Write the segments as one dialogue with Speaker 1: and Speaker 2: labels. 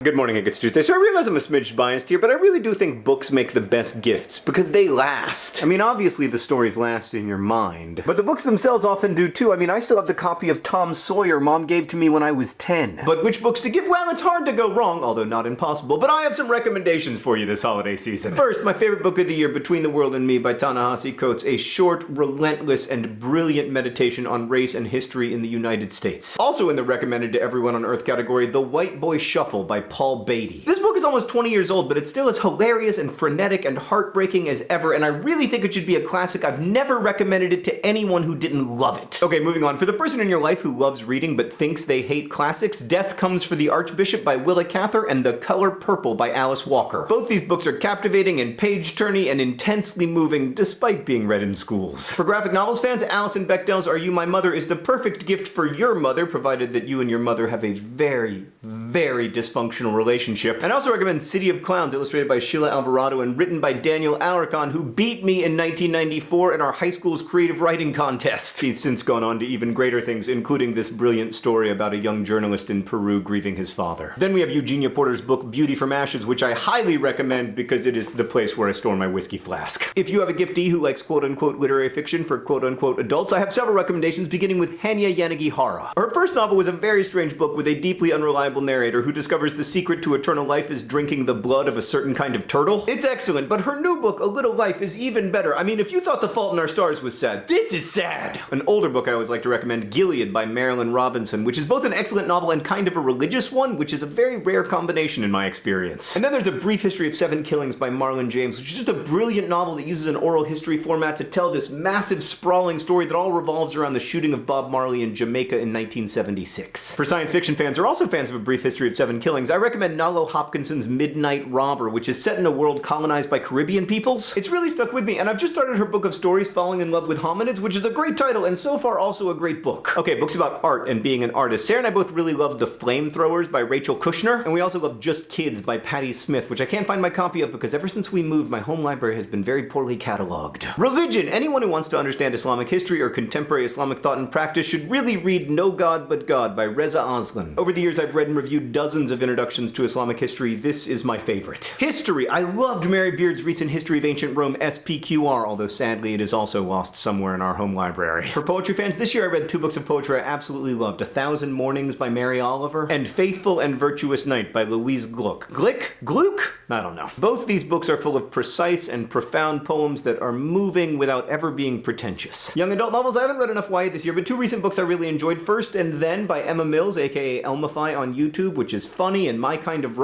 Speaker 1: Good morning, and it's Tuesday. So I realize I'm a smidge biased here, but I really do think books make the best gifts because they last. I mean, obviously the stories last in your mind, but the books themselves often do too. I mean, I still have the copy of Tom Sawyer mom gave to me when I was 10. But which books to give? Well, it's hard to go wrong, although not impossible, but I have some recommendations for you this holiday season. First, my favorite book of the year, Between the World and Me by Ta-Nehisi Coates, a short, relentless, and brilliant meditation on race and history in the United States. Also in the recommended to everyone on earth category, The White Boy Shuffle by Paul Beatty. This book is almost 20 years old, but it's still as hilarious and frenetic and heartbreaking as ever, and I really think it should be a classic. I've never recommended it to anyone who didn't love it. Okay, moving on. For the person in your life who loves reading but thinks they hate classics, Death Comes for the Archbishop by Willa Cather and The Color Purple by Alice Walker. Both these books are captivating and page-turny and intensely moving, despite being read in schools. For graphic novels fans, Alison Bechdel's Are You My Mother is the perfect gift for your mother, provided that you and your mother have a very, very dysfunctional relationship. And I also recommend City of Clowns, illustrated by Sheila Alvarado and written by Daniel Alarcon, who beat me in 1994 in our high school's creative writing contest. He's since gone on to even greater things, including this brilliant story about a young journalist in Peru grieving his father. Then we have Eugenia Porter's book Beauty from Ashes, which I highly recommend because it is the place where I store my whiskey flask. If you have a giftee who likes quote-unquote literary fiction for quote-unquote adults, I have several recommendations, beginning with Hanya Yanagihara. Her first novel was a very strange book with a deeply unreliable narrator who discovers the secret to eternal life is drinking the blood of a certain kind of turtle. It's excellent, but her new book, A Little Life, is even better. I mean, if you thought The Fault in Our Stars was sad, this is sad! An older book I always like to recommend, Gilead by Marilynne Robinson, which is both an excellent novel and kind of a religious one, which is a very rare combination in my experience. And then there's A Brief History of Seven Killings by Marlon James, which is just a brilliant novel that uses an oral history format to tell this massive, sprawling story that all revolves around the shooting of Bob Marley in Jamaica in 1976. For science fiction fans or also fans of A Brief History of Seven Killings, I recommend Nalo Midnight Robber, which is set in a world colonized by Caribbean peoples. It's really stuck with me, and I've just started her book of stories, Falling in Love with Hominids, which is a great title, and so far also a great book. Okay, books about art and being an artist. Sarah and I both really loved The Flamethrowers by Rachel Kushner, and we also love Just Kids by Patti Smith, which I can't find my copy of because ever since we moved, my home library has been very poorly cataloged. Religion! Anyone who wants to understand Islamic history or contemporary Islamic thought and practice should really read No God But God by Reza Aslan. Over the years, I've read and reviewed dozens of introductions to Islamic history. This is my favorite. History! I loved Mary Beard's recent History of Ancient Rome SPQR, although sadly it is also lost somewhere in our home library. For poetry fans, this year I read two books of poetry I absolutely loved. A Thousand Mornings by Mary Oliver and Faithful and Virtuous Night by Louise Gluck. Glick? Gluck? I don't know. Both these books are full of precise and profound poems that are moving without ever being pretentious. Young adult novels, I haven't read enough YA this year, but two recent books I really enjoyed. First and Then by Emma Mills, aka Elmify on YouTube, which is funny and my kind of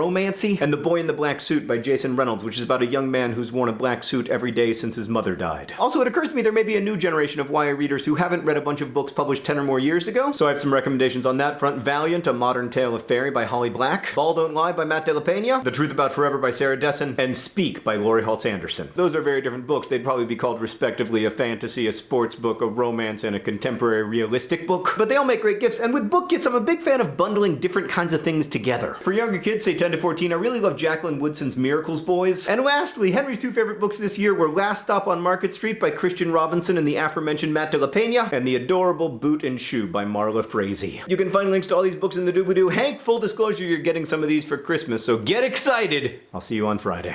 Speaker 1: romancy, and The Boy in the Black Suit by Jason Reynolds, which is about a young man who's worn a black suit every day since his mother died. Also, it occurs to me there may be a new generation of YA readers who haven't read a bunch of books published 10 or more years ago, so I have some recommendations on that front. Valiant, A Modern Tale of Faerie by Holly Black, Ball Don't Lie by Matt De La Pena, The Truth About Forever by Sarah Dessen, and Speak by Laurie Halse Anderson. Those are very different books. They'd probably be called respectively a fantasy, a sports book, a romance, and a contemporary realistic book. But they all make great gifts, and with book gifts, I'm a big fan of bundling different kinds of things together. For younger kids, say 10 to 14, I really love Jacqueline Woodson's Miracles Boys. And lastly, Henry's two favorite books this year were Last Stop on Market Street by Christian Robinson and the aforementioned Matt De La Pena, and The Adorable Boot and Shoe by Marla Frazee. You can find links to all these books in the doobly-doo. Hank, full disclosure, you're getting some of these for Christmas, so get excited! I'll see you on Friday.